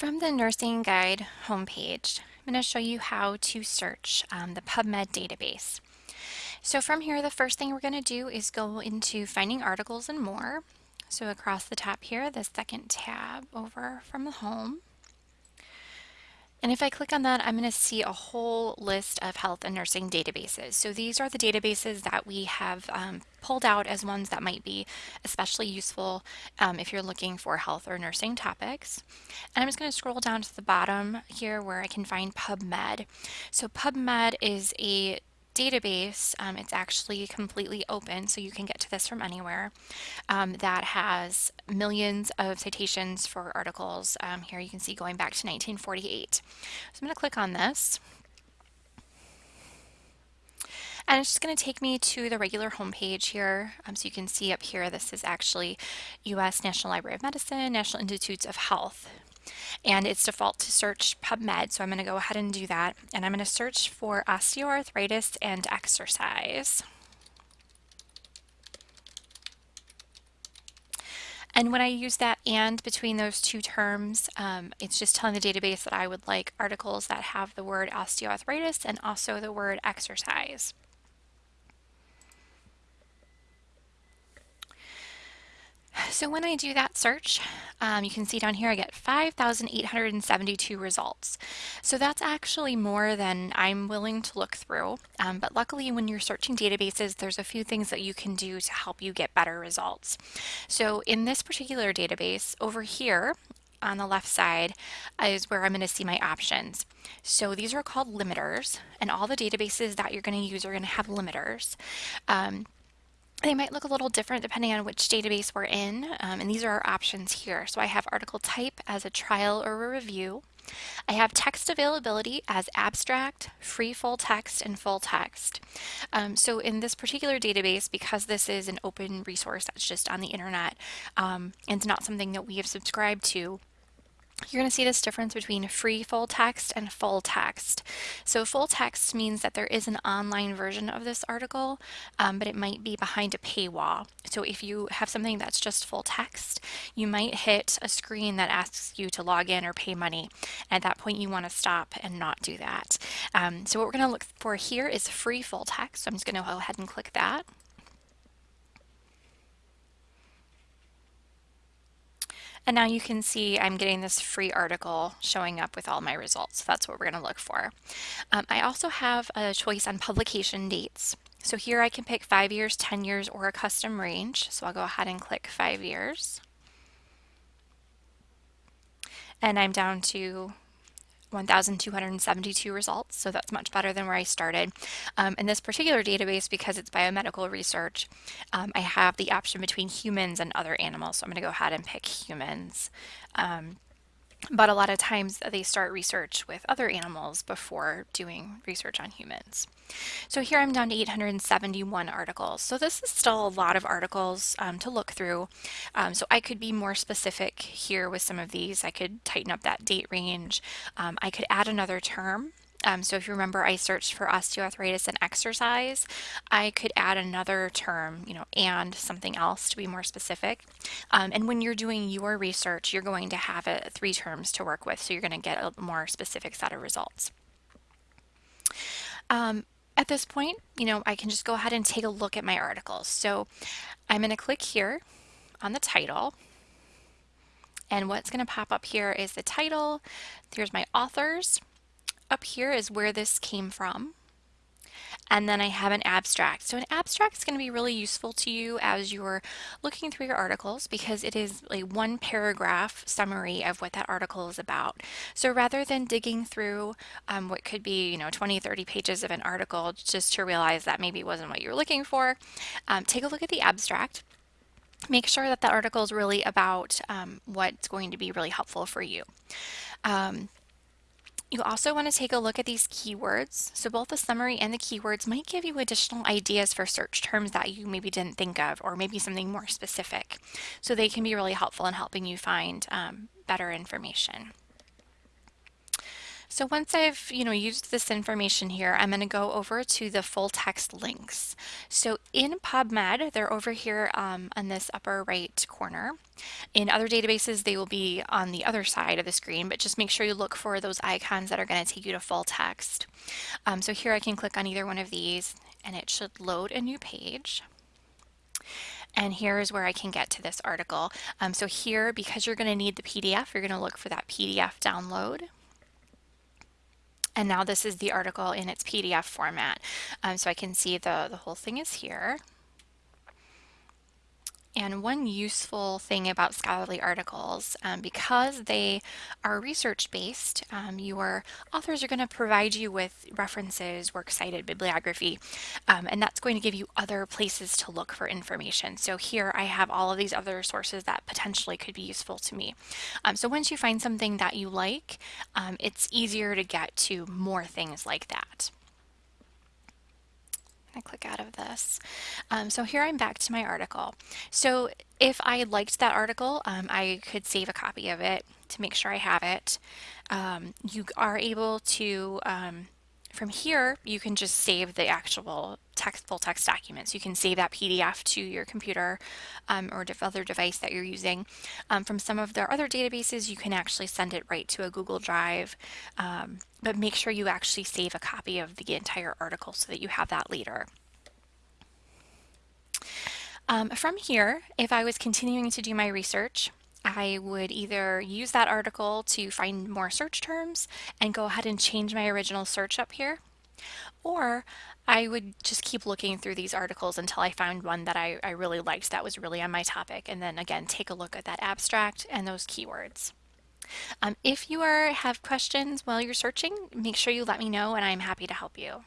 From the Nursing Guide homepage, I'm going to show you how to search um, the PubMed database. So from here, the first thing we're going to do is go into Finding Articles and More. So across the top here, the second tab over from the home. And if I click on that, I'm going to see a whole list of health and nursing databases. So these are the databases that we have um, pulled out as ones that might be especially useful um, if you're looking for health or nursing topics. And I'm just going to scroll down to the bottom here where I can find PubMed. So PubMed is a database, um, it's actually completely open, so you can get to this from anywhere, um, that has millions of citations for articles. Um, here you can see going back to 1948. So I'm going to click on this. And it's just going to take me to the regular homepage here. Um, so you can see up here, this is actually U.S. National Library of Medicine, National Institutes of Health and it's default to search PubMed. So I'm going to go ahead and do that. And I'm going to search for osteoarthritis and exercise. And when I use that and between those two terms, um, it's just telling the database that I would like articles that have the word osteoarthritis and also the word exercise. So when I do that search, um, you can see down here I get 5,872 results. So that's actually more than I'm willing to look through. Um, but luckily when you're searching databases, there's a few things that you can do to help you get better results. So in this particular database over here, on the left side is where I'm going to see my options. So these are called limiters and all the databases that you're going to use are going to have limiters. Um, they might look a little different depending on which database we're in, um, and these are our options here. So I have article type as a trial or a review. I have text availability as abstract, free full text, and full text. Um, so in this particular database, because this is an open resource that's just on the internet um, and not something that we have subscribed to, you're going to see this difference between free full text and full text. So full text means that there is an online version of this article, um, but it might be behind a paywall. So if you have something that's just full text, you might hit a screen that asks you to log in or pay money. At that point, you want to stop and not do that. Um, so what we're going to look for here is free full text. So I'm just going to go ahead and click that. And now you can see I'm getting this free article showing up with all my results. That's what we're going to look for. Um, I also have a choice on publication dates. So here I can pick five years, 10 years, or a custom range. So I'll go ahead and click five years. And I'm down to 1,272 results, so that's much better than where I started. Um, in this particular database, because it's biomedical research, um, I have the option between humans and other animals, so I'm going to go ahead and pick humans. Um, but a lot of times they start research with other animals before doing research on humans. So here I'm down to 871 articles. So this is still a lot of articles um, to look through. Um, so I could be more specific here with some of these. I could tighten up that date range. Um, I could add another term um, so if you remember, I searched for osteoarthritis and exercise. I could add another term, you know, and something else to be more specific. Um, and when you're doing your research, you're going to have a, three terms to work with, so you're going to get a more specific set of results. Um, at this point, you know, I can just go ahead and take a look at my articles. So I'm going to click here on the title. And what's going to pop up here is the title. Here's my authors up here is where this came from. And then I have an abstract. So an abstract is going to be really useful to you as you're looking through your articles because it is a one paragraph summary of what that article is about. So rather than digging through um, what could be, you know, 20, 30 pages of an article just to realize that maybe wasn't what you were looking for, um, take a look at the abstract make sure that the article is really about um, what's going to be really helpful for you. Um, you also want to take a look at these keywords. So both the summary and the keywords might give you additional ideas for search terms that you maybe didn't think of or maybe something more specific. So they can be really helpful in helping you find um, better information. So once I've, you know, used this information here, I'm going to go over to the full text links. So in PubMed, they're over here um, on this upper right corner. In other databases, they will be on the other side of the screen, but just make sure you look for those icons that are going to take you to full text. Um, so here I can click on either one of these and it should load a new page. And here is where I can get to this article. Um, so here, because you're going to need the PDF, you're going to look for that PDF download. And now this is the article in its PDF format. Um, so I can see the, the whole thing is here. And one useful thing about scholarly articles, um, because they are research-based, um, your authors are going to provide you with references, works cited, bibliography, um, and that's going to give you other places to look for information. So here I have all of these other sources that potentially could be useful to me. Um, so once you find something that you like, um, it's easier to get to more things like that. I click out of this. Um, so here I'm back to my article. So if I liked that article, um, I could save a copy of it to make sure I have it. Um, you are able to um, from here, you can just save the actual text, full text documents. You can save that PDF to your computer um, or other device that you're using. Um, from some of their other databases, you can actually send it right to a Google Drive, um, but make sure you actually save a copy of the entire article so that you have that later. Um, from here, if I was continuing to do my research, I would either use that article to find more search terms and go ahead and change my original search up here, or I would just keep looking through these articles until I found one that I, I really liked that was really on my topic, and then again take a look at that abstract and those keywords. Um, if you are have questions while you're searching, make sure you let me know and I'm happy to help you.